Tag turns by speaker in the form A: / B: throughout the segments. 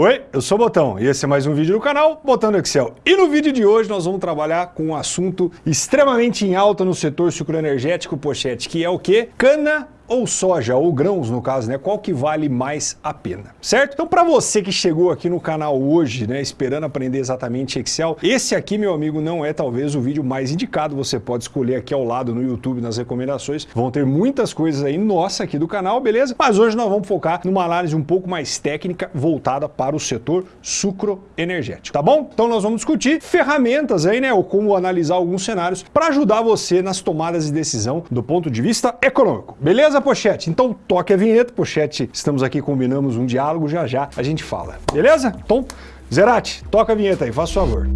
A: Oi, eu sou o Botão e esse é mais um vídeo do canal Botão do Excel. E no vídeo de hoje nós vamos trabalhar com um assunto extremamente em alta no setor sucroenergético, pochete, que é o que? Cana ou soja, ou grãos no caso, né? Qual que vale mais a pena, certo? Então para você que chegou aqui no canal hoje, né, esperando aprender exatamente Excel, esse aqui, meu amigo, não é talvez o vídeo mais indicado, você pode escolher aqui ao lado no YouTube, nas recomendações, vão ter muitas coisas aí nossa aqui do canal, beleza? Mas hoje nós vamos focar numa análise um pouco mais técnica voltada para o setor sucroenergético, tá bom? Então nós vamos discutir ferramentas aí, né, ou como analisar alguns cenários para ajudar você nas tomadas de decisão do ponto de vista econômico, beleza? Beleza, Pochete? Então toque a vinheta, Pochete. Estamos aqui, combinamos um diálogo, já já a gente fala. Beleza? Então, Zerati, toca a vinheta aí, faça favor.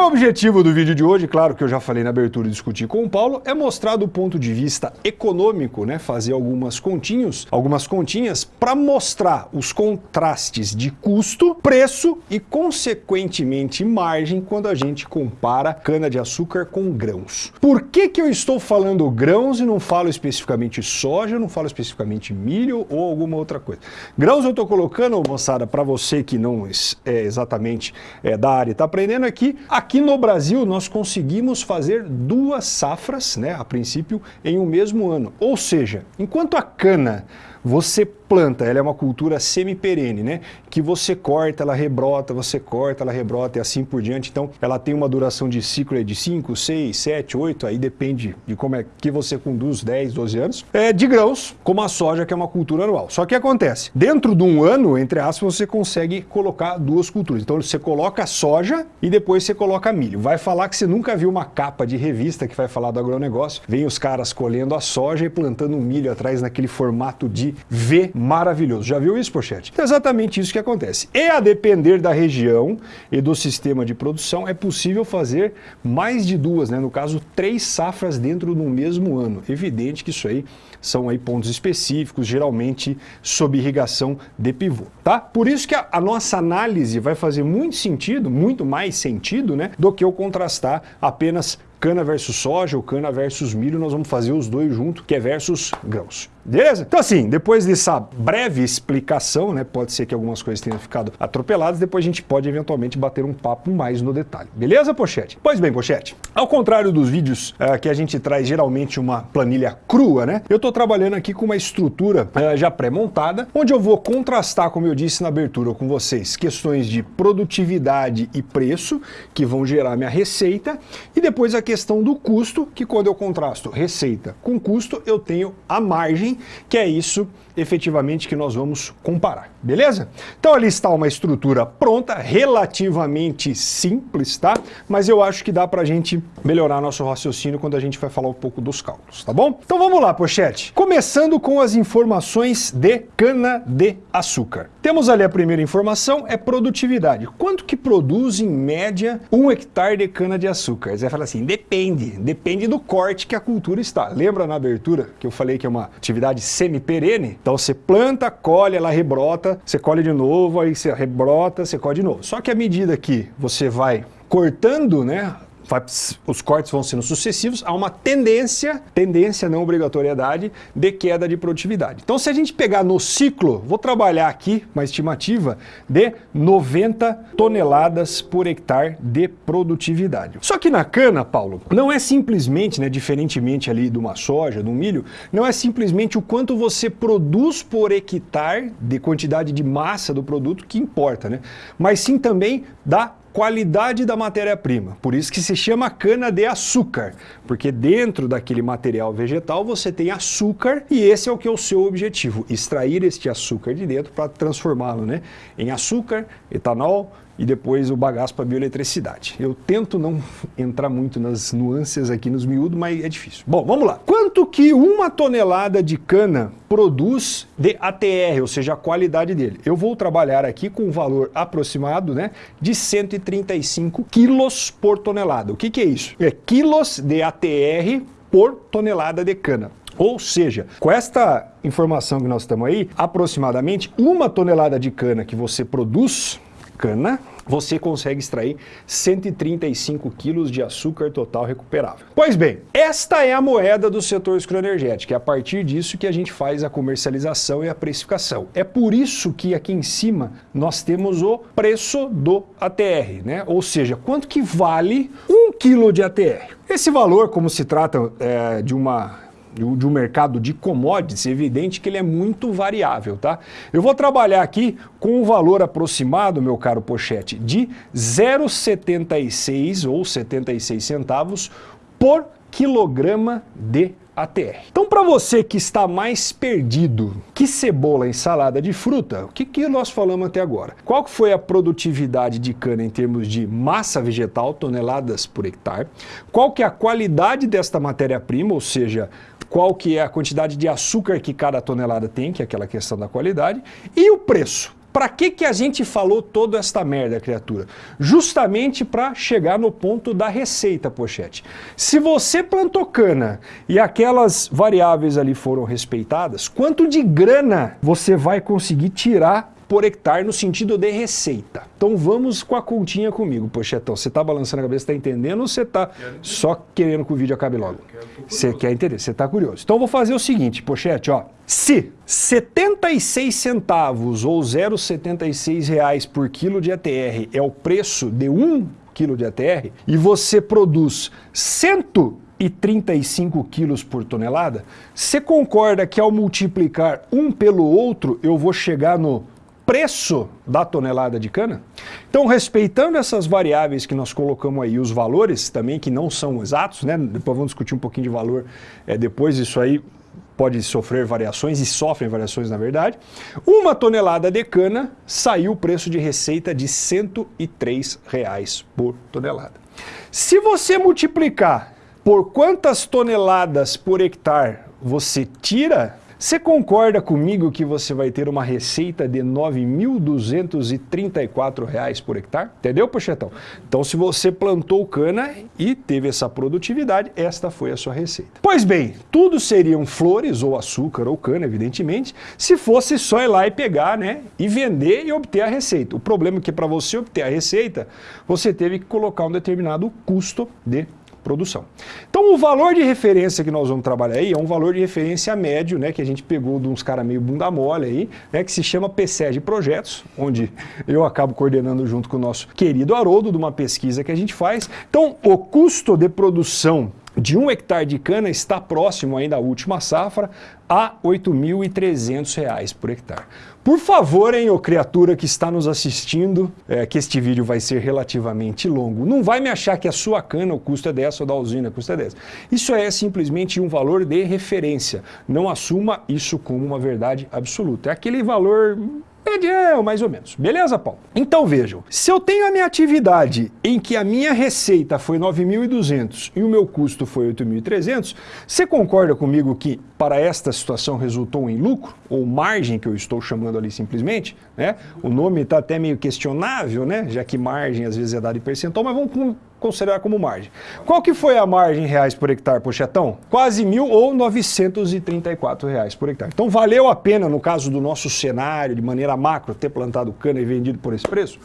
A: O objetivo do vídeo de hoje? Claro que eu já falei na abertura e discuti com o Paulo, é mostrar do ponto de vista econômico, né, fazer algumas continhos, algumas continhas para mostrar os contrastes de custo, preço e consequentemente margem quando a gente compara cana de açúcar com grãos. Por que que eu estou falando grãos e não falo especificamente soja, não falo especificamente milho ou alguma outra coisa? Grãos eu estou colocando, moçada, para você que não é exatamente é, da área e está aprendendo aqui, a Aqui no Brasil nós conseguimos fazer duas safras, né, a princípio, em um mesmo ano. Ou seja, enquanto a cana você planta, ela é uma cultura semi-perene, né? Que você corta, ela rebrota, você corta, ela rebrota e assim por diante. Então, ela tem uma duração de ciclo de 5, 6, 7, 8, aí depende de como é que você conduz, 10, 12 anos. É de grãos, como a soja, que é uma cultura anual. Só que acontece, dentro de um ano, entre aspas, você consegue colocar duas culturas. Então, você coloca soja e depois você coloca milho. Vai falar que você nunca viu uma capa de revista que vai falar do agronegócio. Vem os caras colhendo a soja e plantando milho atrás naquele formato de V maravilhoso. Já viu isso, Pochete? É exatamente isso que acontece. E a depender da região e do sistema de produção, é possível fazer mais de duas, né? no caso, três safras dentro do mesmo ano. Evidente que isso aí são aí pontos específicos, geralmente sob irrigação de pivô, tá? Por isso que a, a nossa análise vai fazer muito sentido, muito mais sentido, né, do que eu contrastar apenas cana versus soja ou cana versus milho, nós vamos fazer os dois junto, que é versus grãos. Beleza? Então assim, depois dessa breve explicação, né, pode ser que algumas coisas tenham ficado atropeladas, depois a gente pode eventualmente bater um papo mais no detalhe. Beleza, Pochete? Pois bem, Pochete, ao contrário dos vídeos uh, que a gente traz geralmente uma planilha crua, né, eu estou trabalhando aqui com uma estrutura uh, já pré-montada, onde eu vou contrastar, como eu disse na abertura com vocês, questões de produtividade e preço, que vão gerar minha receita, e depois a questão questão do custo, que quando eu contrasto receita com custo, eu tenho a margem, que é isso efetivamente que nós vamos comparar, beleza? Então ali está uma estrutura pronta, relativamente simples, tá? Mas eu acho que dá para a gente melhorar nosso raciocínio quando a gente vai falar um pouco dos cálculos, tá bom? Então vamos lá, pochete. Começando com as informações de cana-de-açúcar. Temos ali a primeira informação, é produtividade. Quanto que produz em média um hectare de cana-de-açúcar? Você vai falar assim, depende, depende do corte que a cultura está. Lembra na abertura que eu falei que é uma atividade semi-perene? Então você planta, colhe, ela rebrota, você colhe de novo, aí você rebrota, você colhe de novo. Só que à medida que você vai cortando, né, vai, os cortes vão sendo sucessivos, há uma tendência, tendência não obrigatoriedade, de queda de produtividade. Então se a gente pegar no ciclo, vou trabalhar aqui uma estimativa de 90 toneladas por hectare de produtividade. Só que na cana, Paulo, não é simplesmente, né, diferentemente ali de uma soja, de um milho, não é simplesmente o quanto você produz por hectare de quantidade de massa do produto que importa, né? mas sim também da qualidade da matéria-prima. Por isso que se chama cana-de-açúcar, porque dentro daquele material vegetal você tem açúcar e esse é o que é o seu objetivo, extrair este açúcar de dentro para transformá-lo né, em açúcar, etanol, e depois o bagaço para bioeletricidade. Eu tento não entrar muito nas nuances aqui nos miúdos, mas é difícil. Bom, vamos lá. Quanto que uma tonelada de cana produz de ATR, ou seja, a qualidade dele? Eu vou trabalhar aqui com um valor aproximado né, de 135 quilos por tonelada. O que, que é isso? É quilos de ATR por tonelada de cana. Ou seja, com esta informação que nós estamos aí, aproximadamente uma tonelada de cana que você produz cana, você consegue extrair 135 quilos de açúcar total recuperável. Pois bem, esta é a moeda do setor escroenergético, é a partir disso que a gente faz a comercialização e a precificação. É por isso que aqui em cima nós temos o preço do ATR, né? ou seja, quanto que vale um quilo de ATR. Esse valor, como se trata é, de uma de um mercado de commodities, é evidente que ele é muito variável, tá? Eu vou trabalhar aqui com um valor aproximado, meu caro Pochete, de 0,76 ou 76 centavos por quilograma de ATR. Então, para você que está mais perdido que cebola em salada de fruta, o que, que nós falamos até agora? Qual foi a produtividade de cana em termos de massa vegetal, toneladas por hectare? Qual que é a qualidade desta matéria-prima, ou seja, qual que é a quantidade de açúcar que cada tonelada tem, que é aquela questão da qualidade, e o preço. Para que, que a gente falou toda esta merda, criatura? Justamente para chegar no ponto da receita, pochete. Se você plantou cana e aquelas variáveis ali foram respeitadas, quanto de grana você vai conseguir tirar por hectare no sentido de receita. Então vamos com a continha comigo, Pochetão. Você está balançando a cabeça, está entendendo ou você está só querendo que o vídeo acabe logo? Você quer entender, você está curioso. Então vou fazer o seguinte, Pochete, ó. Se 76 centavos ou 0,76 reais por quilo de ATR é o preço de um quilo de ATR e você produz 100 e 35 quilos por tonelada, você concorda que ao multiplicar um pelo outro eu vou chegar no preço da tonelada de cana. Então, respeitando essas variáveis que nós colocamos aí, os valores também que não são exatos, né? depois vamos discutir um pouquinho de valor, é, depois isso aí pode sofrer variações e sofrem variações na verdade. Uma tonelada de cana saiu o preço de receita de 103 reais por tonelada. Se você multiplicar por quantas toneladas por hectare você tira você concorda comigo que você vai ter uma receita de R$ 9.234 por hectare? Entendeu, Pochetão? Então, se você plantou cana e teve essa produtividade, esta foi a sua receita. Pois bem, tudo seriam flores ou açúcar ou cana, evidentemente, se fosse só ir lá e pegar, né, e vender e obter a receita. O problema é que para você obter a receita, você teve que colocar um determinado custo de produção. Então o valor de referência que nós vamos trabalhar aí é um valor de referência médio, né, que a gente pegou de uns caras meio bunda mole aí, né, que se chama PCE de projetos, onde eu acabo coordenando junto com o nosso querido Haroldo de uma pesquisa que a gente faz. Então o custo de produção de um hectare de cana está próximo ainda à última safra a R$ 8.300 por hectare. Por favor, hein, ô criatura que está nos assistindo, é, que este vídeo vai ser relativamente longo, não vai me achar que a sua cana o custo é dessa ou da usina o custo é dessa. Isso é simplesmente um valor de referência. Não assuma isso como uma verdade absoluta. É aquele valor Medião, mais ou menos. Beleza, Paulo? Então vejam, se eu tenho a minha atividade em que a minha receita foi 9.200 e o meu custo foi 8.300, você concorda comigo que para esta situação resultou em lucro, ou margem que eu estou chamando ali simplesmente, né? O nome está até meio questionável, né? Já que margem às vezes é dado em percentual, mas vamos considerar como margem. Qual que foi a margem em reais por hectare, pochetão? Quase mil ou 934 reais por hectare. Então valeu a pena, no caso do nosso cenário, de maneira macro, ter plantado cana e vendido por esse preço?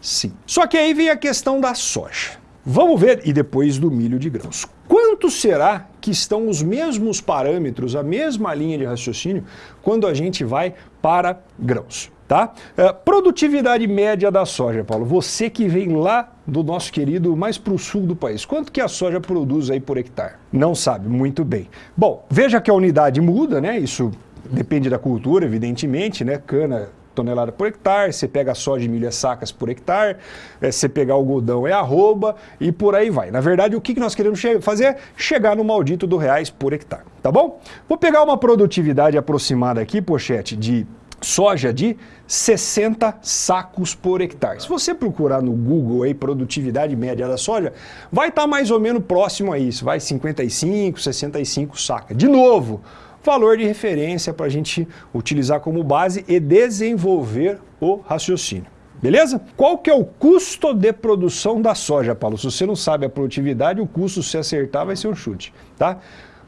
A: Sim. Só que aí vem a questão da soja. Vamos ver, e depois do milho de grãos. Quanto será que estão os mesmos parâmetros, a mesma linha de raciocínio, quando a gente vai para grãos? Tá? É, produtividade média da soja, Paulo. Você que vem lá do nosso querido mais para o sul do país. Quanto que a soja produz aí por hectare? Não sabe, muito bem. Bom, veja que a unidade muda, né? Isso depende da cultura, evidentemente, né? Cana tonelada por hectare, você pega soja e milho é sacas por hectare, é, você pegar algodão é arroba e por aí vai. Na verdade, o que nós queremos fazer? Chegar no maldito do reais por hectare, tá bom? Vou pegar uma produtividade aproximada aqui, pochete, de soja de 60 sacos por hectare. Se você procurar no Google aí produtividade média da soja, vai estar tá mais ou menos próximo a isso, vai 55, 65 sacas. De novo, valor de referência para a gente utilizar como base e desenvolver o raciocínio. Beleza? Qual que é o custo de produção da soja, Paulo? Se você não sabe a produtividade, o custo se acertar vai ser um chute, tá?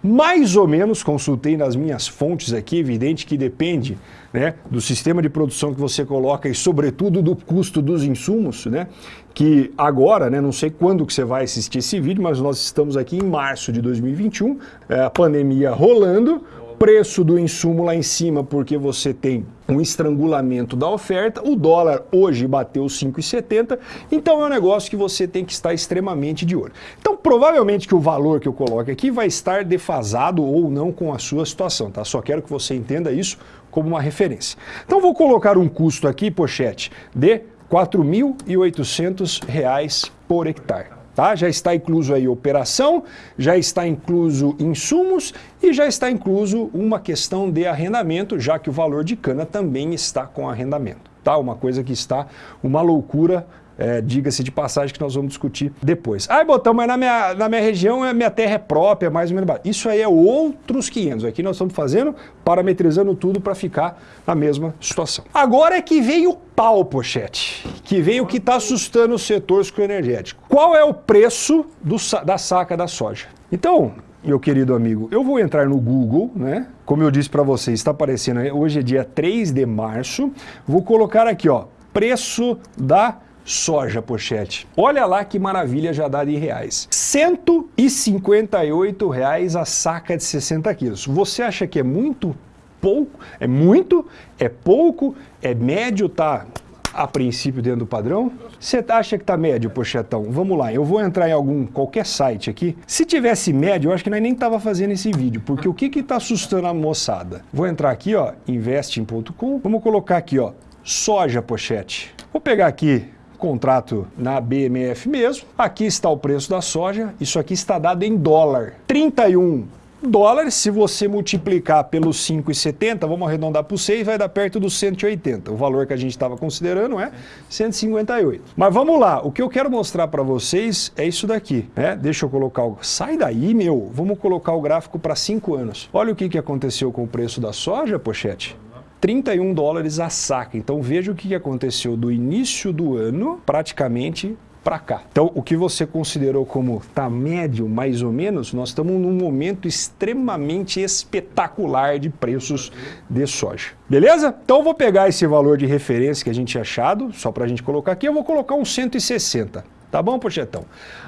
A: Mais ou menos, consultei nas minhas fontes aqui, evidente que depende né, do sistema de produção que você coloca e sobretudo do custo dos insumos, né, que agora, né, não sei quando que você vai assistir esse vídeo, mas nós estamos aqui em março de 2021, é, a pandemia rolando, preço do insumo lá em cima porque você tem um estrangulamento da oferta, o dólar hoje bateu 5,70, então é um negócio que você tem que estar extremamente de olho. Então provavelmente que o valor que eu coloco aqui vai estar defasado ou não com a sua situação, tá? Só quero que você entenda isso como uma referência. Então vou colocar um custo aqui, pochete, de R$ 4.800 por hectare. Tá? Já está incluso aí operação, já está incluso insumos e já está incluso uma questão de arrendamento, já que o valor de cana também está com arrendamento. Tá? Uma coisa que está uma loucura é, diga-se de passagem que nós vamos discutir depois. Ai, Botão, mas na minha, na minha região a minha terra é própria, mais ou menos. Isso aí é outros 500. Aqui nós estamos fazendo, parametrizando tudo para ficar na mesma situação. Agora é que veio o pau, pochete, que veio o que está assustando o setor energético. Qual é o preço do, da saca da soja? Então, meu querido amigo, eu vou entrar no Google, né? Como eu disse para vocês, está aparecendo hoje é dia 3 de março. Vou colocar aqui, ó, preço da soja pochete. Olha lá que maravilha já dá em reais. 158 reais a saca de 60 quilos. Você acha que é muito pouco? É muito? É pouco? É médio? Tá a princípio dentro do padrão? Você acha que tá médio, pochetão? Vamos lá, eu vou entrar em algum, qualquer site aqui. Se tivesse médio, eu acho que nós nem tava fazendo esse vídeo, porque o que que tá assustando a moçada? Vou entrar aqui, ó, investing.com, vamos colocar aqui, ó, soja pochete. Vou pegar aqui contrato na BMF mesmo. Aqui está o preço da soja, isso aqui está dado em dólar. 31 dólares, se você multiplicar pelos 5,70, vamos arredondar para o 6, vai dar perto dos 180. O valor que a gente estava considerando é 158. Mas vamos lá, o que eu quero mostrar para vocês é isso daqui. Né? Deixa eu colocar o... Sai daí, meu! Vamos colocar o gráfico para 5 anos. Olha o que, que aconteceu com o preço da soja, pochete. 31 dólares a saca. Então veja o que aconteceu do início do ano, praticamente para cá. Então, o que você considerou como tá médio, mais ou menos, nós estamos num momento extremamente espetacular de preços de soja. Beleza? Então, vou pegar esse valor de referência que a gente tinha achado, só para a gente colocar aqui, eu vou colocar uns 160. Tá bom, Pochetão?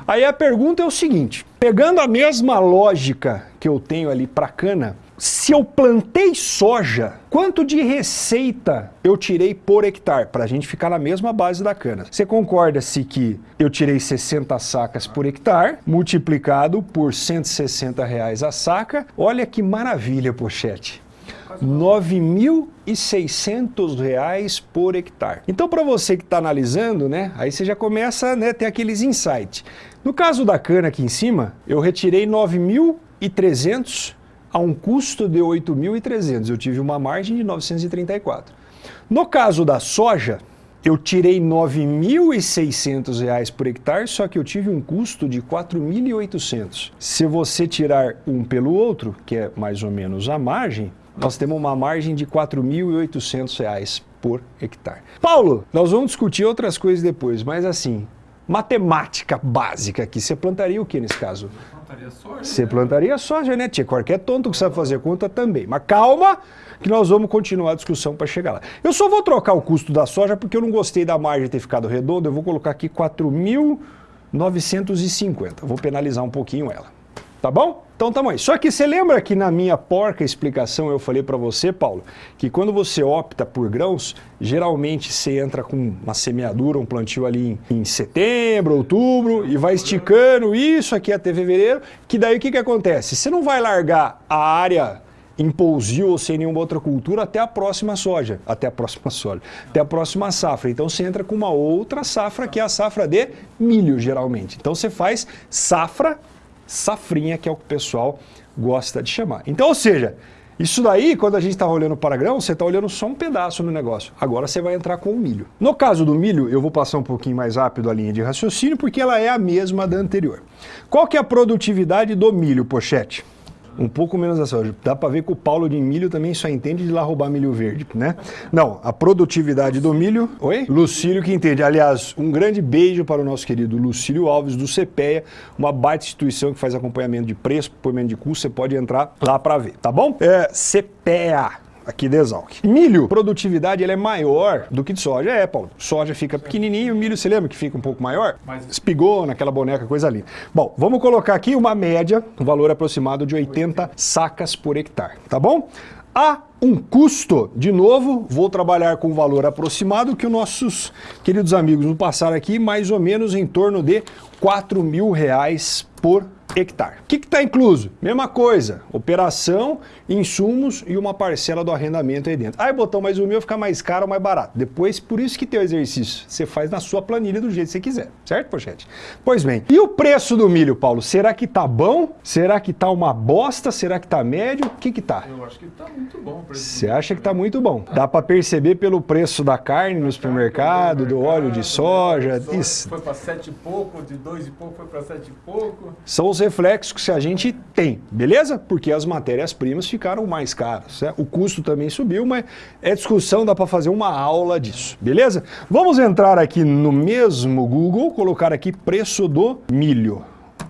A: Aí a pergunta é o seguinte, pegando a mesma lógica que eu tenho ali para cana, se eu plantei soja, quanto de receita eu tirei por hectare? Para a gente ficar na mesma base da cana. Você concorda-se que eu tirei 60 sacas por hectare, multiplicado por 160 reais a saca? Olha que maravilha, pochete. R$ 9.600 por hectare. Então, para você que está analisando, né, aí você já começa a né, ter aqueles insights. No caso da cana aqui em cima, eu retirei 9.300 a um custo de 8.300. Eu tive uma margem de 934. No caso da soja, eu tirei R$ 9.600 por hectare, só que eu tive um custo de R$ 4.800. Se você tirar um pelo outro, que é mais ou menos a margem, nós temos uma margem de R$ 4.800 por hectare. Paulo, nós vamos discutir outras coisas depois, mas assim, matemática básica aqui, você plantaria o que nesse caso? plantaria soja. Você plantaria soja, né, tia? Qualquer tonto que sabe fazer conta também. Mas calma, que nós vamos continuar a discussão para chegar lá. Eu só vou trocar o custo da soja porque eu não gostei da margem ter ficado redonda. Eu vou colocar aqui 4.950. Vou penalizar um pouquinho ela. Tá bom? Então tamo aí. Só que você lembra que na minha porca explicação eu falei para você, Paulo, que quando você opta por grãos, geralmente você entra com uma semeadura, um plantio ali em, em setembro, outubro, e vai esticando isso aqui até fevereiro, que daí o que, que acontece? Você não vai largar a área em pousio ou sem nenhuma outra cultura até a próxima soja, até a próxima soja, até a próxima safra. Então você entra com uma outra safra, que é a safra de milho, geralmente. Então você faz safra safrinha, que é o que o pessoal gosta de chamar. Então, ou seja, isso daí, quando a gente está olhando para grão, você está olhando só um pedaço no negócio. Agora você vai entrar com o milho. No caso do milho, eu vou passar um pouquinho mais rápido a linha de raciocínio, porque ela é a mesma da anterior. Qual que é a produtividade do milho, pochete? Um pouco menos da soja. Dá para ver que o Paulo de milho também só entende de lá roubar milho verde, né? Não, a produtividade do milho... Oi? Lucílio que entende. Aliás, um grande beijo para o nosso querido Lucílio Alves do CPEA, uma baita instituição que faz acompanhamento de preço, acompanhamento de custo, você pode entrar lá para ver, tá bom? É CPEA aqui de Exalc. Milho, produtividade ele é maior do que de soja. É, Paulo, soja fica pequenininho, milho, você lembra que fica um pouco maior? Mas... Espigou naquela boneca, coisa linda. Bom, vamos colocar aqui uma média, um valor aproximado de 80 sacas por hectare, tá bom? Há um custo, de novo, vou trabalhar com um valor aproximado que os nossos queridos amigos nos passaram aqui, mais ou menos em torno de 4 mil reais por hectare. O que está incluso? Mesma coisa, operação, insumos e uma parcela do arrendamento aí dentro. Aí, botão, mas o meu fica mais caro ou mais barato? Depois, por isso que tem o exercício. Você faz na sua planilha do jeito que você quiser, certo, pochete? Pois bem, e o preço do milho, Paulo? Será que tá bom? Será que tá uma bosta? Será que tá médio? O que que tá?
B: Eu acho que tá muito bom.
A: Você acha que tá muito bom? Dá para perceber pelo preço da carne no supermercado, do óleo de soja.
B: Isso. Foi para sete e pouco, de dois e pouco foi para sete e pouco.
A: São os reflexos que a gente tem, beleza? Porque as matérias-primas ficaram mais caras. Né? O custo também subiu, mas é discussão, dá para fazer uma aula disso, beleza? Vamos entrar aqui no mesmo Google, colocar aqui preço do milho.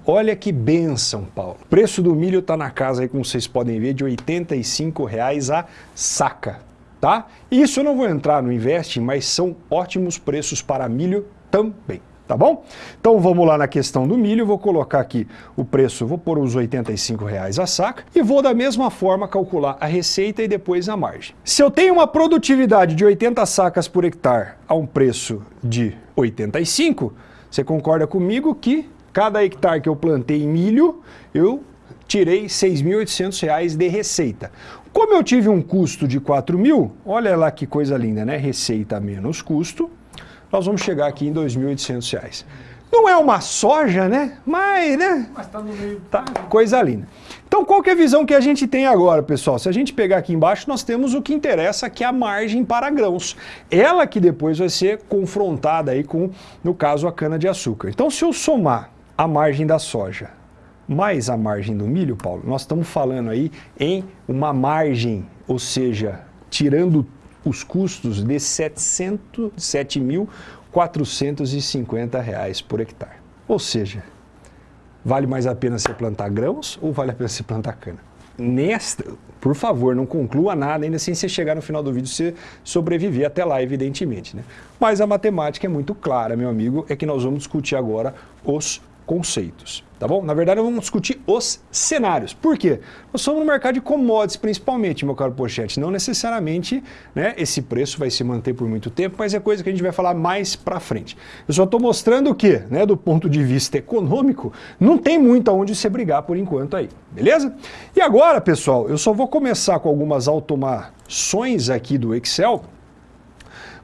A: Olha que benção, Paulo. O preço do milho está na casa aí, como vocês podem ver, de R$ 85,00 a saca, tá? Isso eu não vou entrar no Invest, mas são ótimos preços para milho também tá bom? Então vamos lá na questão do milho, vou colocar aqui o preço, vou pôr os R$ reais a saca e vou da mesma forma calcular a receita e depois a margem. Se eu tenho uma produtividade de 80 sacas por hectare a um preço de 85, você concorda comigo que cada hectare que eu plantei milho, eu tirei R$ 6.800 de receita. Como eu tive um custo de 4 mil, olha lá que coisa linda, né? Receita menos custo, nós vamos chegar aqui em R$ 2.800. Não é uma soja, né? Mas, né? Mas tá no meio. Tá, coisa linda. Então, qual que é a visão que a gente tem agora, pessoal? Se a gente pegar aqui embaixo, nós temos o que interessa, que é a margem para grãos. Ela que depois vai ser confrontada aí com, no caso, a cana-de-açúcar. Então, se eu somar a margem da soja mais a margem do milho, Paulo, nós estamos falando aí em uma margem, ou seja, tirando os custos de R$ 7.450 por hectare. Ou seja, vale mais a pena você plantar grãos ou vale a pena você plantar cana? Nesta, por favor, não conclua nada ainda sem você chegar no final do vídeo você sobreviver até lá, evidentemente. Né? Mas a matemática é muito clara, meu amigo, é que nós vamos discutir agora os conceitos, tá bom? Na verdade, vamos discutir os cenários. Por quê? Nós somos no mercado de commodities, principalmente, meu caro Pochete. Não necessariamente né, esse preço vai se manter por muito tempo, mas é coisa que a gente vai falar mais para frente. Eu só estou mostrando que, né, do ponto de vista econômico, não tem muito aonde se brigar por enquanto aí, beleza? E agora, pessoal, eu só vou começar com algumas automações aqui do Excel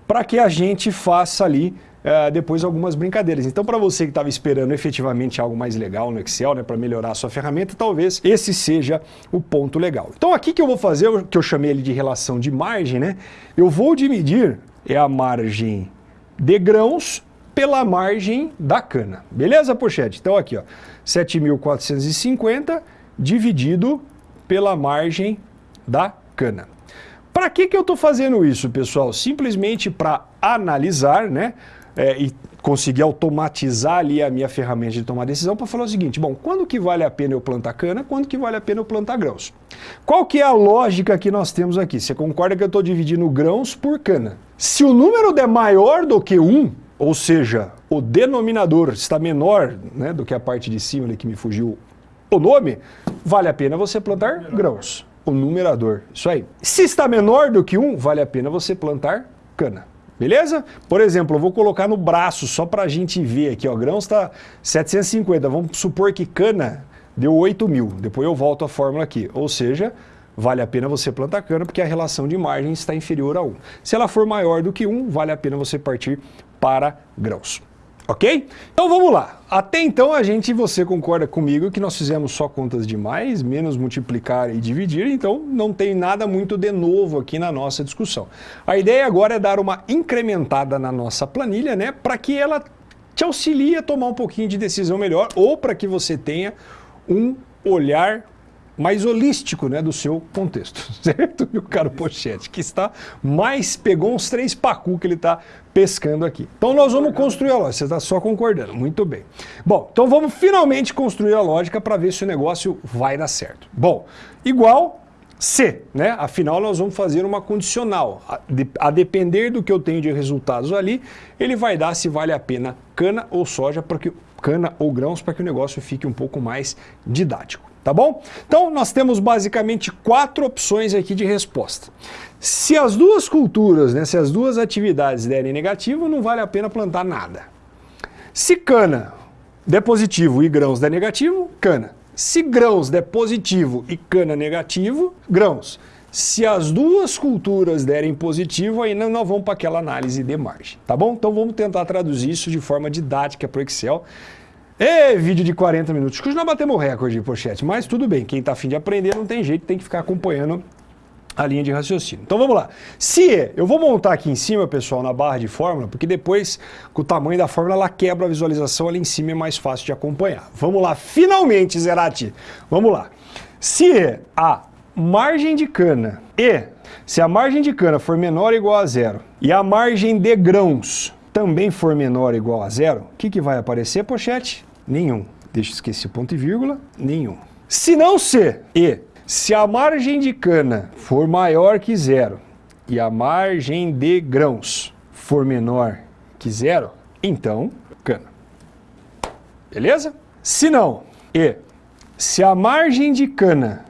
A: para que a gente faça ali uh, depois algumas brincadeiras. Então, para você que estava esperando efetivamente algo mais legal no Excel, né, para melhorar a sua ferramenta, talvez esse seja o ponto legal. Então, aqui que eu vou fazer, o que eu chamei ele de relação de margem, né, eu vou dividir é a margem de grãos pela margem da cana. Beleza, pochete? Então, aqui, ó, 7.450 dividido pela margem da cana. Para que, que eu estou fazendo isso, pessoal? Simplesmente para analisar né, é, e conseguir automatizar ali a minha ferramenta de tomar decisão para falar o seguinte, bom, quando que vale a pena eu plantar cana, quando que vale a pena eu plantar grãos? Qual que é a lógica que nós temos aqui? Você concorda que eu estou dividindo grãos por cana? Se o número der maior do que 1, ou seja, o denominador está menor né, do que a parte de cima ali que me fugiu o nome, vale a pena você plantar grãos. O numerador, isso aí. Se está menor do que 1, vale a pena você plantar cana. Beleza? Por exemplo, eu vou colocar no braço só para a gente ver aqui, ó, grãos está 750, vamos supor que cana deu 8 mil, depois eu volto a fórmula aqui, ou seja, vale a pena você plantar cana porque a relação de margem está inferior a 1. Se ela for maior do que 1, vale a pena você partir para grãos. Ok? Então vamos lá. Até então a gente, você concorda comigo que nós fizemos só contas de mais, menos multiplicar e dividir, então não tem nada muito de novo aqui na nossa discussão. A ideia agora é dar uma incrementada na nossa planilha, né, para que ela te auxilie a tomar um pouquinho de decisão melhor ou para que você tenha um olhar mais holístico né, do seu contexto, certo, meu caro Pochete? Que está mais, pegou uns três pacu que ele está pescando aqui. Então nós vamos construir a lógica, você está só concordando, muito bem. Bom, então vamos finalmente construir a lógica para ver se o negócio vai dar certo. Bom, igual se, né? Afinal, nós vamos fazer uma condicional. A, de, a, depender do que eu tenho de resultados ali, ele vai dar se vale a pena cana ou soja, para que cana ou grãos, para que o negócio fique um pouco mais didático. Tá bom? Então, nós temos basicamente quatro opções aqui de resposta. Se as duas culturas, né, se as duas atividades derem negativo, não vale a pena plantar nada. Se cana der positivo e grãos der negativo, cana. Se grãos der positivo e cana negativo, grãos. Se as duas culturas derem positivo, aí nós vamos para aquela análise de margem, tá bom? Então vamos tentar traduzir isso de forma didática para o Excel. E vídeo de 40 minutos. Que nós batemos recorde, pochete, mas tudo bem. Quem está afim de aprender não tem jeito, tem que ficar acompanhando a linha de raciocínio. Então vamos lá. Se eu vou montar aqui em cima, pessoal, na barra de fórmula, porque depois, com o tamanho da fórmula, ela quebra a visualização ali em cima é mais fácil de acompanhar. Vamos lá, finalmente, Zerati. Vamos lá. Se a margem de cana e se a margem de cana for menor ou igual a zero e a margem de grãos também for menor ou igual a zero, o que, que vai aparecer, pochete? Nenhum. Deixa eu esquecer ponto e vírgula, nenhum. Se não se e se a margem de cana for maior que zero e a margem de grãos for menor que zero, então cana. Beleza? Se não, e se a margem de cana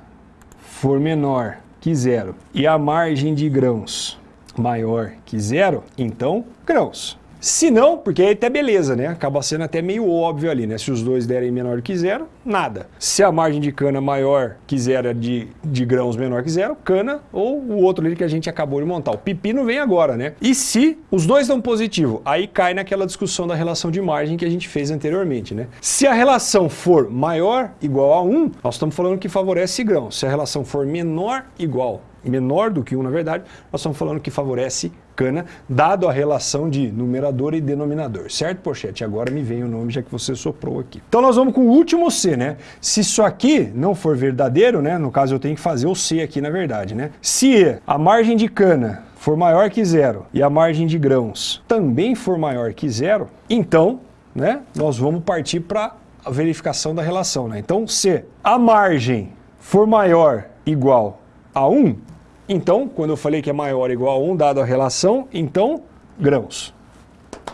A: for menor que zero e a margem de grãos maior que zero, então grãos. Se não, porque aí até beleza, né? Acaba sendo até meio óbvio ali, né? Se os dois derem menor que zero, nada. Se a margem de cana maior que zero, é de, de grãos menor que zero, cana, ou o outro ali que a gente acabou de montar. O pepino vem agora, né? E se os dois dão positivo, aí cai naquela discussão da relação de margem que a gente fez anteriormente, né? Se a relação for maior igual a 1, nós estamos falando que favorece grão. Se a relação for menor igual menor do que 1, na verdade, nós estamos falando que favorece cana, dado a relação de numerador e denominador, certo, Pochete? Agora me vem o nome, já que você soprou aqui. Então nós vamos com o último C, né? Se isso aqui não for verdadeiro, né? No caso eu tenho que fazer o C aqui, na verdade, né? Se a margem de cana for maior que zero e a margem de grãos também for maior que zero, então, né? Nós vamos partir para a verificação da relação, né? Então, se a margem for maior igual a 1, então, quando eu falei que é maior ou igual a 1, dado a relação, então, grãos.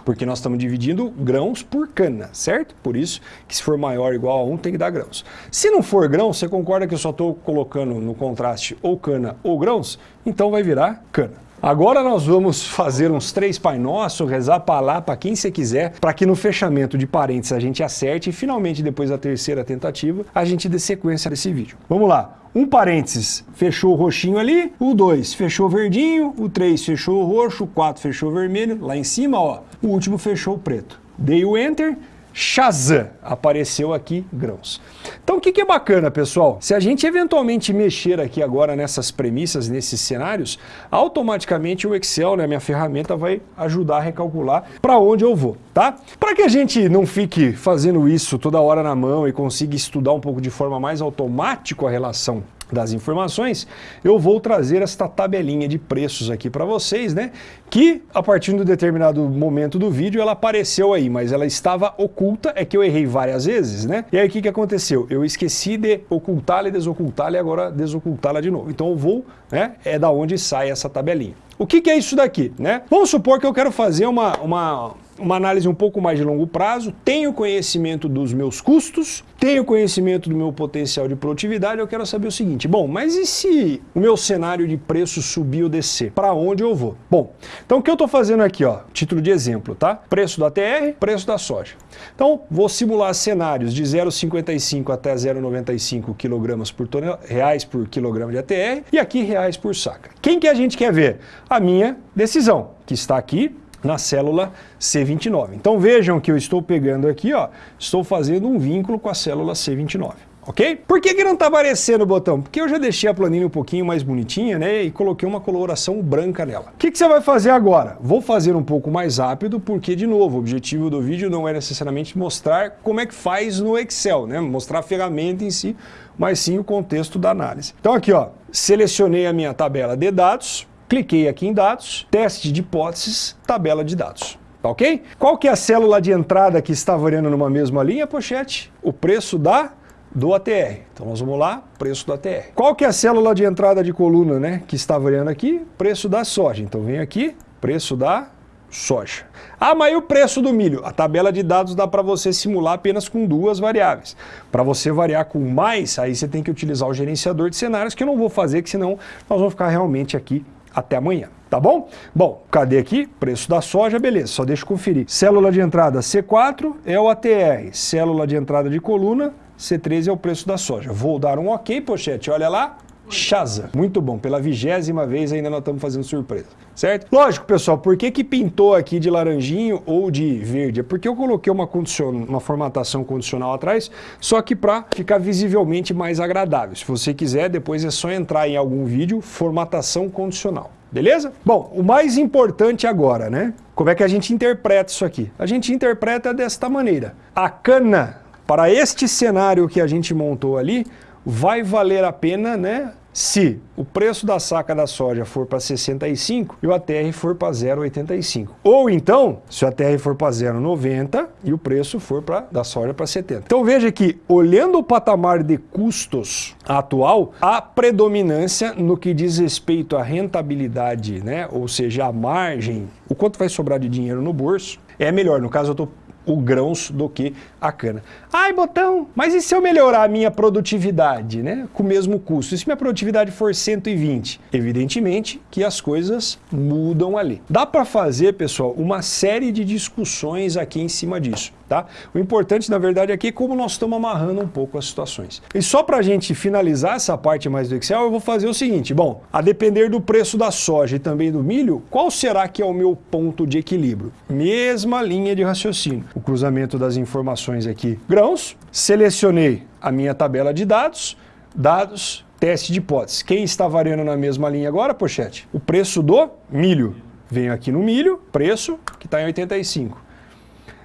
A: Porque nós estamos dividindo grãos por cana, certo? Por isso que se for maior ou igual a 1, tem que dar grãos. Se não for grão, você concorda que eu só estou colocando no contraste ou cana ou grãos? Então vai virar cana. Agora nós vamos fazer uns três Pai Nosso, rezar para lá, para quem você quiser, para que no fechamento de parênteses a gente acerte e finalmente depois da terceira tentativa a gente dê sequência desse vídeo. Vamos lá. Um parênteses, fechou o roxinho ali, o 2 fechou o verdinho, o 3 fechou o roxo, o 4 fechou o vermelho, lá em cima, ó, o último fechou o preto. Dei o Enter, Shazam, apareceu aqui grãos. Então o que, que é bacana, pessoal? Se a gente eventualmente mexer aqui agora nessas premissas, nesses cenários, automaticamente o Excel, né, minha ferramenta, vai ajudar a recalcular para onde eu vou, tá? Para que a gente não fique fazendo isso toda hora na mão e consiga estudar um pouco de forma mais automática a relação das informações, eu vou trazer esta tabelinha de preços aqui para vocês, né? Que a partir de um determinado momento do vídeo ela apareceu aí, mas ela estava oculta, é que eu errei várias vezes, né? E aí o que, que aconteceu? Eu esqueci de ocultá-la e desocultá-la e agora desocultá-la de novo. Então eu vou, né? É da onde sai essa tabelinha. O que, que é isso daqui, né? Vamos supor que eu quero fazer uma, uma uma análise um pouco mais de longo prazo, tenho conhecimento dos meus custos, tenho conhecimento do meu potencial de produtividade, eu quero saber o seguinte, bom, mas e se o meu cenário de preço subir ou descer? Para onde eu vou? Bom, então o que eu estou fazendo aqui, ó, título de exemplo, tá? Preço da TR, preço da soja. Então, vou simular cenários de 0,55 até 0,95 kg por tonel... reais por quilograma de ATR e aqui reais por saca. Quem que a gente quer ver? A minha decisão, que está aqui na célula C29. Então vejam que eu estou pegando aqui, ó, estou fazendo um vínculo com a célula C29. ok? Por que, que não está aparecendo o botão? Porque eu já deixei a planilha um pouquinho mais bonitinha, né, e coloquei uma coloração branca nela. O que, que você vai fazer agora? Vou fazer um pouco mais rápido, porque, de novo, o objetivo do vídeo não é necessariamente mostrar como é que faz no Excel, né, mostrar a ferramenta em si, mas sim o contexto da análise. Então aqui, ó, selecionei a minha tabela de dados, cliquei aqui em dados, teste de hipóteses, tabela de dados. Tá ok? Qual que é a célula de entrada que está variando numa mesma linha, pochete? O preço da do ATR. Então nós vamos lá, preço do ATR. Qual que é a célula de entrada de coluna, né, que está variando aqui? Preço da soja. Então vem aqui, preço da soja. Ah, mas e o preço do milho? A tabela de dados dá para você simular apenas com duas variáveis. Para você variar com mais, aí você tem que utilizar o gerenciador de cenários, que eu não vou fazer, que senão nós vamos ficar realmente aqui até amanhã. Tá bom? Bom, cadê aqui? Preço da soja, beleza, só deixa eu conferir. Célula de entrada C4 é o ATR, célula de entrada de coluna C13 é o preço da soja. Vou dar um ok, pochete, olha lá, Chaza. Muito bom, pela vigésima vez ainda nós estamos fazendo surpresa, certo? Lógico, pessoal, por que que pintou aqui de laranjinho ou de verde? É porque eu coloquei uma, condicion... uma formatação condicional atrás, só que para ficar visivelmente mais agradável. Se você quiser, depois é só entrar em algum vídeo, formatação condicional. Beleza? Bom, o mais importante agora, né? Como é que a gente interpreta isso aqui? A gente interpreta desta maneira. A cana para este cenário que a gente montou ali, vai valer a pena, né? Se o preço da saca da soja for para 65 e o ATR for para 0,85. Ou então, se o ATR for para 0,90 e o preço for pra, da soja para 70. Então veja que, olhando o patamar de custos atual, há predominância no que diz respeito à rentabilidade, né? ou seja, a margem, o quanto vai sobrar de dinheiro no bolso, é melhor. No caso, eu estou o grãos do que a cana. Ai, botão, mas e se eu melhorar a minha produtividade, né? Com o mesmo custo? E se minha produtividade for 120? Evidentemente que as coisas mudam ali. Dá para fazer, pessoal, uma série de discussões aqui em cima disso. Tá? O importante, na verdade, aqui é como nós estamos amarrando um pouco as situações. E só para a gente finalizar essa parte mais do Excel, eu vou fazer o seguinte. Bom, a depender do preço da soja e também do milho, qual será que é o meu ponto de equilíbrio? Mesma linha de raciocínio. O cruzamento das informações aqui. Grãos, selecionei a minha tabela de dados, dados, teste de hipótese. Quem está variando na mesma linha agora, pochete? O preço do milho. Venho aqui no milho, preço que está em 85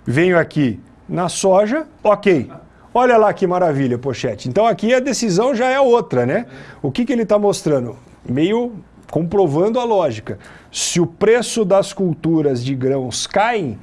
A: venho aqui na soja, ok. Olha lá que maravilha, pochete. Então aqui a decisão já é outra, né? O que, que ele está mostrando? Meio comprovando a lógica. Se o preço das culturas de grãos caem,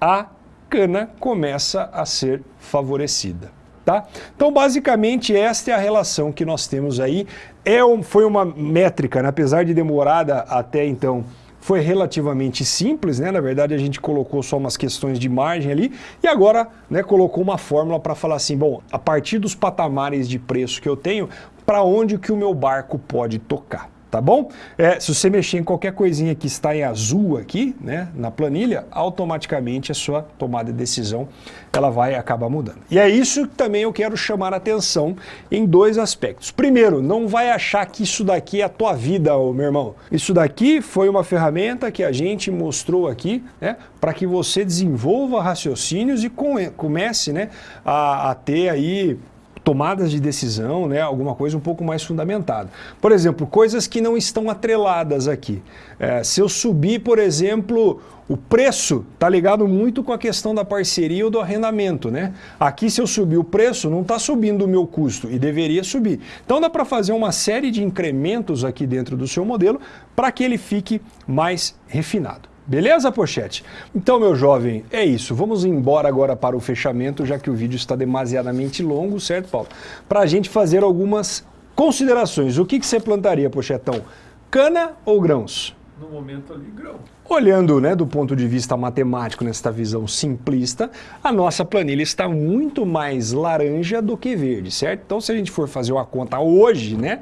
A: a cana começa a ser favorecida. Tá? Então, basicamente, esta é a relação que nós temos aí. É um, foi uma métrica, né? apesar de demorada até então foi relativamente simples, né? Na verdade, a gente colocou só umas questões de margem ali e agora né, colocou uma fórmula para falar assim, bom, a partir dos patamares de preço que eu tenho, para onde que o meu barco pode tocar tá bom? É, se você mexer em qualquer coisinha que está em azul aqui, né, na planilha, automaticamente a sua tomada de decisão ela vai acabar mudando. E é isso que também eu quero chamar a atenção em dois aspectos. Primeiro, não vai achar que isso daqui é a tua vida, meu irmão. Isso daqui foi uma ferramenta que a gente mostrou aqui, né, para que você desenvolva raciocínios e comece né, a, a ter aí tomadas de decisão, né, alguma coisa um pouco mais fundamentada. Por exemplo, coisas que não estão atreladas aqui. É, se eu subir, por exemplo, o preço está ligado muito com a questão da parceria ou do arrendamento. Né? Aqui, se eu subir o preço, não está subindo o meu custo e deveria subir. Então dá para fazer uma série de incrementos aqui dentro do seu modelo para que ele fique mais refinado. Beleza, Pochete? Então, meu jovem, é isso. Vamos embora agora para o fechamento, já que o vídeo está demasiadamente longo, certo, Paulo? Para a gente fazer algumas considerações. O que, que você plantaria, Pochetão? Cana ou grãos?
B: No momento ali, grão.
A: Olhando né, do ponto de vista matemático, nesta visão simplista, a nossa planilha está muito mais laranja do que verde, certo? Então, se a gente for fazer uma conta hoje, né,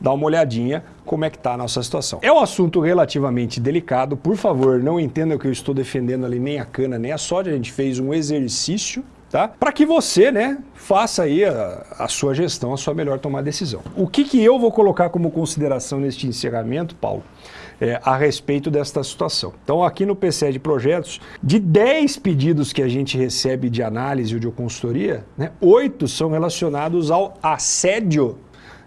A: dar uma olhadinha como é que está a nossa situação. É um assunto relativamente delicado, por favor, não entenda que eu estou defendendo ali nem a cana nem a soja, a gente fez um exercício tá? Para que você, né, faça aí a, a, sua gestão, a sua melhor tomar decisão. O que, que eu vou colocar como consideração neste encerramento, Paulo? é, a respeito desta situação. Então aqui no PCE de projetos, de 10 pedidos que a gente recebe de análise ou de consultoria, né, 8 são relacionados ao assédio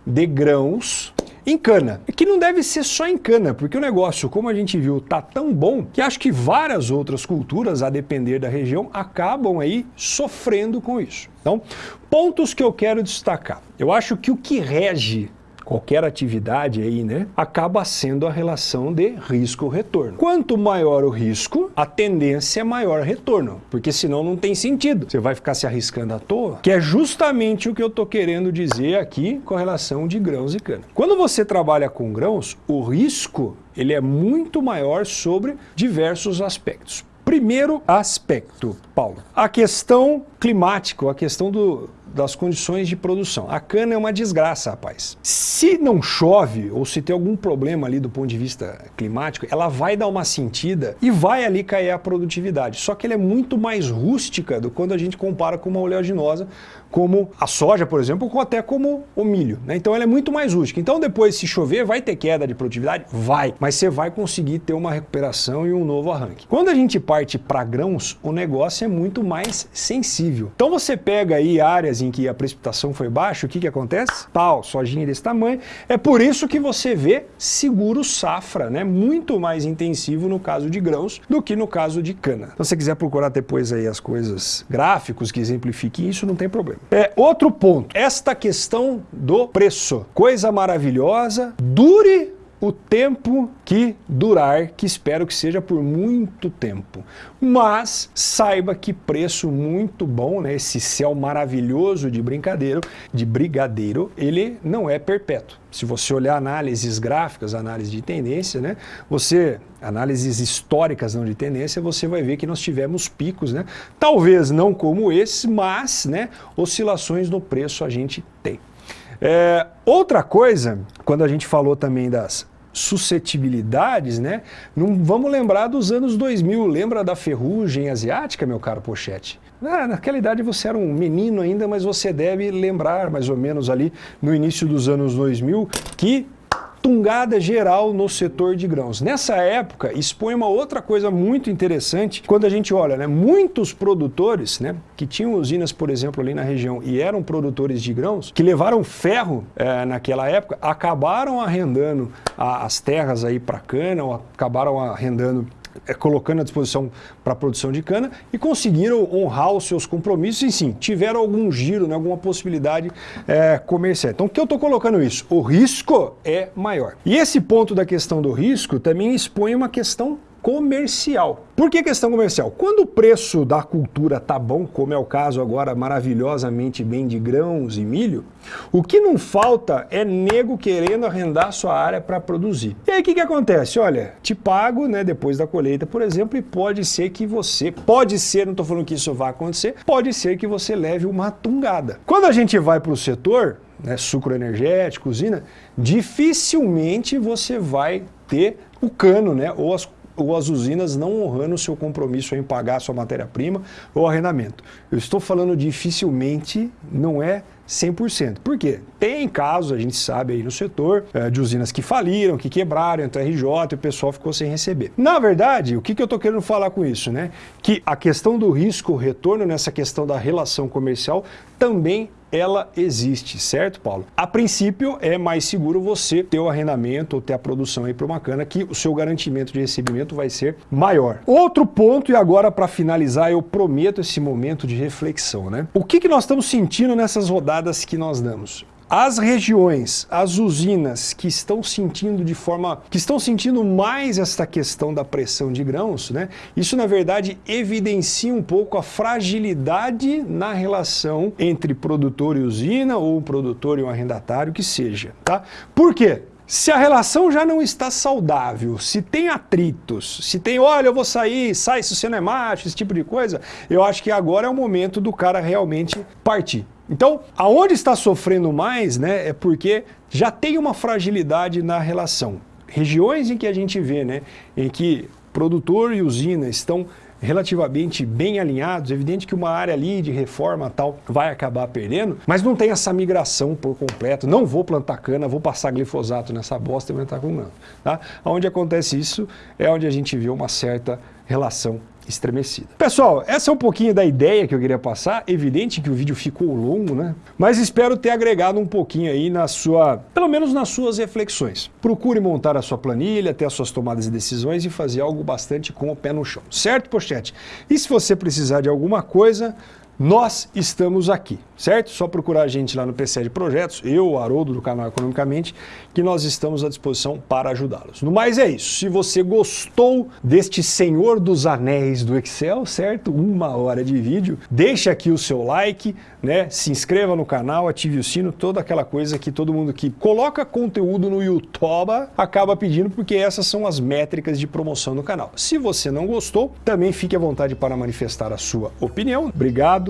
A: de grãos em cana. Que não deve ser só em cana, porque o negócio, como a gente viu, tá tão bom que acho que várias outras culturas, a depender da região, acabam aí sofrendo com isso. Então, pontos que eu quero destacar. Eu acho que o que rege qualquer atividade aí, né, acaba sendo a relação de risco-retorno. Quanto maior o risco, a tendência é maior retorno, porque senão não tem sentido. Você vai ficar se arriscando à toa, que é justamente o que eu estou querendo dizer aqui com relação de grãos e cana. Quando você trabalha com grãos, o risco ele é muito maior sobre diversos aspectos. Primeiro aspecto, Paulo, a questão climática, a questão do, das condições de produção. A cana é uma desgraça, rapaz. Se não chove ou se tem algum problema ali do ponto de vista climático, ela vai dar uma sentida e vai ali cair a produtividade. Só que ela é muito mais rústica do quando a gente compara com uma oleaginosa, como a soja, por exemplo, ou até como o milho. Né? Então ela é muito mais rústica. Então depois, se chover, vai ter queda de produtividade? Vai. Mas você vai conseguir ter uma recuperação e um novo arranque. Quando a gente parte para grãos, o negócio é muito mais sensível. Então você pega aí áreas em que a precipitação foi baixa, o que, que acontece? Tal, sojinha desse tamanho. É por isso que você vê seguro safra, né? muito mais intensivo no caso de grãos do que no caso de cana. Então se você quiser procurar depois aí as coisas gráficos que exemplifiquem isso, não tem problema. É, outro ponto, esta questão do preço. Coisa maravilhosa, dure o tempo que durar, que espero que seja por muito tempo. Mas saiba que preço muito bom, né? esse céu maravilhoso de brincadeiro, de brigadeiro, ele não é perpétuo. Se você olhar análises gráficas, análise de tendência, né? você, análises históricas não de tendência, você vai ver que nós tivemos picos, né? talvez não como esse, mas né, oscilações no preço a gente tem. É, outra coisa, quando a gente falou também das suscetibilidades, né? Não vamos lembrar dos anos 2000, lembra da ferrugem asiática, meu caro Pochete? Ah, naquela idade você era um menino ainda, mas você deve lembrar mais ou menos ali no início dos anos 2000 que tungada geral no setor de grãos. Nessa época, expõe uma outra coisa muito interessante, quando a gente olha, né, muitos produtores, né, que tinham usinas, por exemplo, ali na região e eram produtores de grãos, que levaram ferro é, naquela época, acabaram arrendando a, as terras aí para cana, ou acabaram arrendando colocando à disposição para a produção de cana e conseguiram honrar os seus compromissos e sim, tiveram algum giro, né, alguma possibilidade é, comercial. Então, o que eu estou colocando isso? O risco é maior. E esse ponto da questão do risco também expõe uma questão comercial. Por que questão comercial? Quando o preço da cultura tá bom, como é o caso agora maravilhosamente bem de grãos e milho, o que não falta é nego querendo arrendar sua área para produzir. E aí o que, que acontece? Olha, te pago né, depois da colheita, por exemplo, e pode ser que você, pode ser, não estou falando que isso vai acontecer, pode ser que você leve uma tungada. Quando a gente vai para o setor, né, sucro energético, usina, dificilmente você vai ter o cano, né, ou as ou as usinas não honrando o seu compromisso em pagar sua matéria-prima ou arrendamento. Eu estou falando dificilmente, não é 100%. Por quê? Tem casos, a gente sabe aí no setor, é, de usinas que faliram, que quebraram, entrou RJ e o pessoal ficou sem receber. Na verdade, o que, que eu estou querendo falar com isso? Né? Que a questão do risco-retorno nessa questão da relação comercial também ela existe, certo, Paulo? A princípio, é mais seguro você ter o arrendamento ou ter a produção aí para uma cana que o seu garantimento de recebimento vai ser maior. Outro ponto, e agora para finalizar, eu prometo esse momento de reflexão, né? O que, que nós estamos sentindo nessas rodadas que nós damos? As regiões, as usinas que estão sentindo de forma, que estão sentindo mais esta questão da pressão de grãos, né? Isso na verdade evidencia um pouco a fragilidade na relação entre produtor e usina ou produtor e um arrendatário que seja, tá? Por quê? Se a relação já não está saudável, se tem atritos, se tem, olha, eu vou sair, sai se você não é macho, esse tipo de coisa, eu acho que agora é o momento do cara realmente partir. Então, aonde está sofrendo mais, né, é porque já tem uma fragilidade na relação. Regiões em que a gente vê, né, em que produtor e usina estão relativamente bem alinhados, evidente que uma área ali de reforma tal vai acabar perdendo, mas não tem essa migração por completo. Não vou plantar cana, vou passar glifosato nessa bosta e aumentar com grão. Tá? Onde acontece isso é onde a gente vê uma certa relação estremecida. Pessoal, essa é um pouquinho da ideia que eu queria passar. Evidente que o vídeo ficou longo, né? Mas espero ter agregado um pouquinho aí na sua, pelo menos nas suas reflexões. Procure montar a sua planilha, ter as suas tomadas de decisões e fazer algo bastante com o pé no chão. Certo, Pochete? E se você precisar de alguma coisa, nós estamos aqui, certo? Só procurar a gente lá no PC de Projetos, eu, Haroldo, do canal Economicamente, que nós estamos à disposição para ajudá-los. No mais é isso. Se você gostou deste Senhor dos Anéis do Excel, certo? Uma hora de vídeo, deixe aqui o seu like, né? Se inscreva no canal, ative o sino, toda aquela coisa que todo mundo que coloca conteúdo no YouTube acaba pedindo, porque essas são as métricas de promoção do canal. Se você não gostou, também fique à vontade para manifestar a sua opinião. Obrigado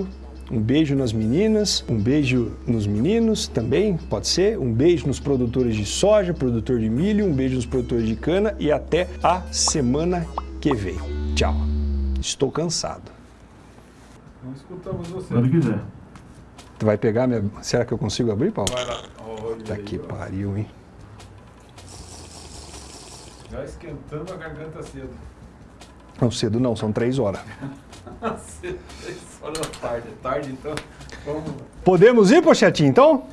A: um beijo nas meninas, um beijo nos meninos também, pode ser. Um beijo nos produtores de soja, produtor de milho, um beijo nos produtores de cana e até a semana que vem. Tchau. Estou cansado.
B: Não escutamos você.
C: Quando quiser.
A: Tu vai pegar minha... Será que eu consigo abrir, Paulo?
B: Vai lá. Olha
A: Tá
B: aí,
A: que
B: ó.
A: pariu, hein?
B: Já esquentando a garganta cedo.
A: Não, cedo não, são três horas.
B: cedo, três horas da tarde. É tarde, então. Vamos.
A: Podemos ir, Pochetinho, então?